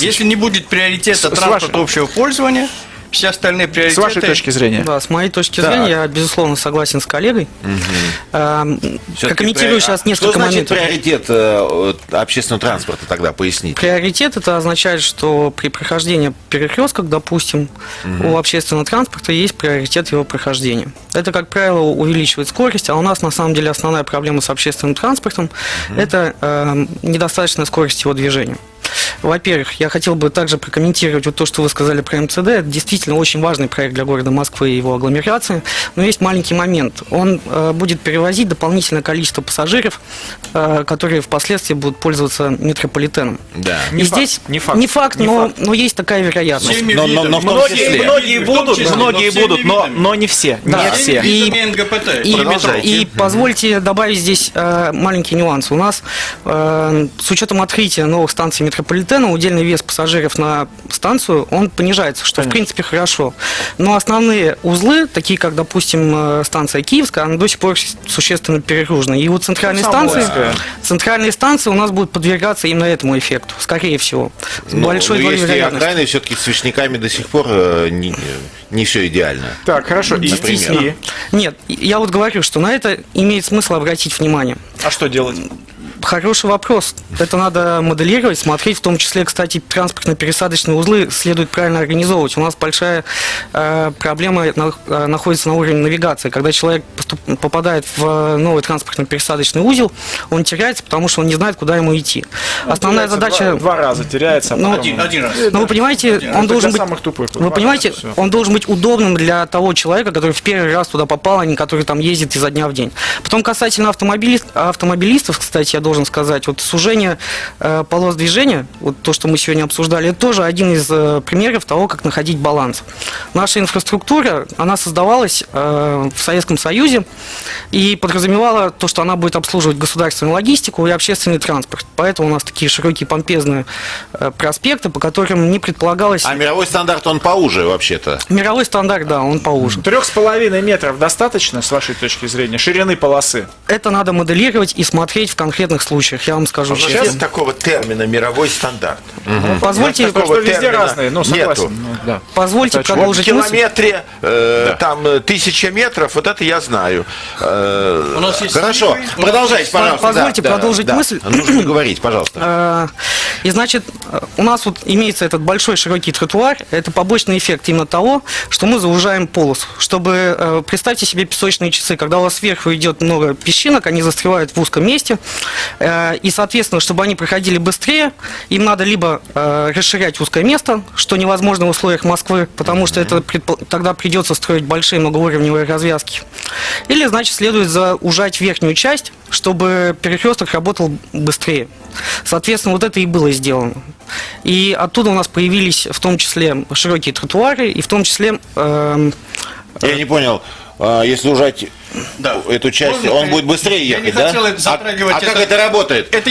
Если не будет приоритета С- с транспорта вашей- общего пользования, все остальные С приоритеты... вашей точки зрения. Да, с моей точки Так. зрения, я, безусловно, согласен с коллегой. Эм, Всё-таки Прокомментирую приори- сейчас а несколько Что значит моментов. приоритет э, э, общественного транспорта тогда, поясните? Приоритет это означает, что при прохождении перекрестков, допустим, у общественного транспорта есть приоритет его прохождения. Это, как правило, увеличивает скорость, а у нас на самом деле основная проблема с общественным транспортом это эм, недостаточная скорость его движения. Во-первых, я хотел бы также прокомментировать вот то, что вы сказали про МЦД. Это действительно очень важный проект для города Москвы и его агломерации. Но есть маленький момент. Он э, будет перевозить дополнительное количество пассажиров, э, которые впоследствии будут пользоваться метрополитеном. Да. Не и факт, здесь не факт, не но, факт. но есть такая вероятность. Но- но- но Многие, числе. многие будут, числе, многие но будут, но, но не все. Да. Не все. И-. И, Продолжайте. и позвольте добавить здесь э, маленький нюанс. У нас э, с учетом открытия новых станций метрополитена удельный вес пассажиров на станцию он понижается, что в Конечно. принципе хорошо. Но основные узлы, такие как, допустим, э, станция Киевская, она до сих пор существенно перегружена. И у центральной станции, центральные станции у нас будут подвергаться именно этому эффекту, скорее всего. С Ну, большой долей есть и окраины, все-таки с свечниками до сих пор э, не, не все идеально. Так, хорошо. Действительно. и- Нет, я вот говорю, что на это имеет смысл обратить внимание. а что делать? Хороший вопрос. Это надо моделировать, смотреть, в том числе, кстати, транспортно-пересадочные узлы следует правильно организовывать. У нас большая э, проблема на- э, находится на уровне навигации. Когда человек поступ- попадает в э, новый транспортно-пересадочный узел, он теряется, потому что он не знает, куда ему идти. Основная Теряется задача... Два, два раза теряется. а Ну, Один, один раз. Ну, вы понимаете, Один. он должен быть... самых тупых. Вы понимаете, Всё. он должен быть удобным для того человека, который в первый раз туда попал, а не который там ездит изо дня в день. Потом касательно автомобилист- автомобилистов, кстати, я должен сказать, вот сужение э, полос движения, вот то, что мы сегодня обсуждали, это тоже один из э, примеров того, как находить баланс. Наша инфраструктура, она создавалась э, в Советском Союзе и подразумевала то, что она будет обслуживать государственную логистику и общественный транспорт. Поэтому у нас такие широкие помпезные э, проспекты, по которым не предполагалось... А мировой стандарт, он поуже вообще-то. Мировой стандарт, да, он поуже. Трех с половиной метров достаточно, с вашей точки зрения, ширины полосы? Это надо моделировать и смотреть в конкретных случаях, я вам скажу. Сейчас- Нет такого термина мировой стандарт. Позвольте, Потому что везде разные, ну, согласен. нету. ну, да. позвольте Это Вот в продолжить мысль. километре э, там э, тысяча метров, вот это я знаю. Э, У нас есть Хорошо, продолжайте, пожалуйста. позвольте Да, да, продолжить да. мысль. Нужно говорить, пожалуйста. И значит, э, у нас вот имеется этот большой широкий тротуар. Это побочный эффект именно того, что мы заужаем полосу. Чтобы, э, представьте себе песочные часы, когда у вас сверху идет много песчинок, они застревают в узком месте. Э, И, соответственно, чтобы они проходили быстрее, им надо либо расширять узкое место, что невозможно в условиях Москвы, потому что это тогда придется строить большие многоуровневые развязки. Или, значит, следует заужать верхнюю часть, чтобы перекресток работал быстрее. Соответственно, вот это и было сделано. И оттуда у нас появились в том числе широкие тротуары, и в том числе эм, Я не понял, а, если ужать Да. эту часть, Можно он будет быстрее я не ехать, да? хотел это А- затрагивать а, как это- это работает? Это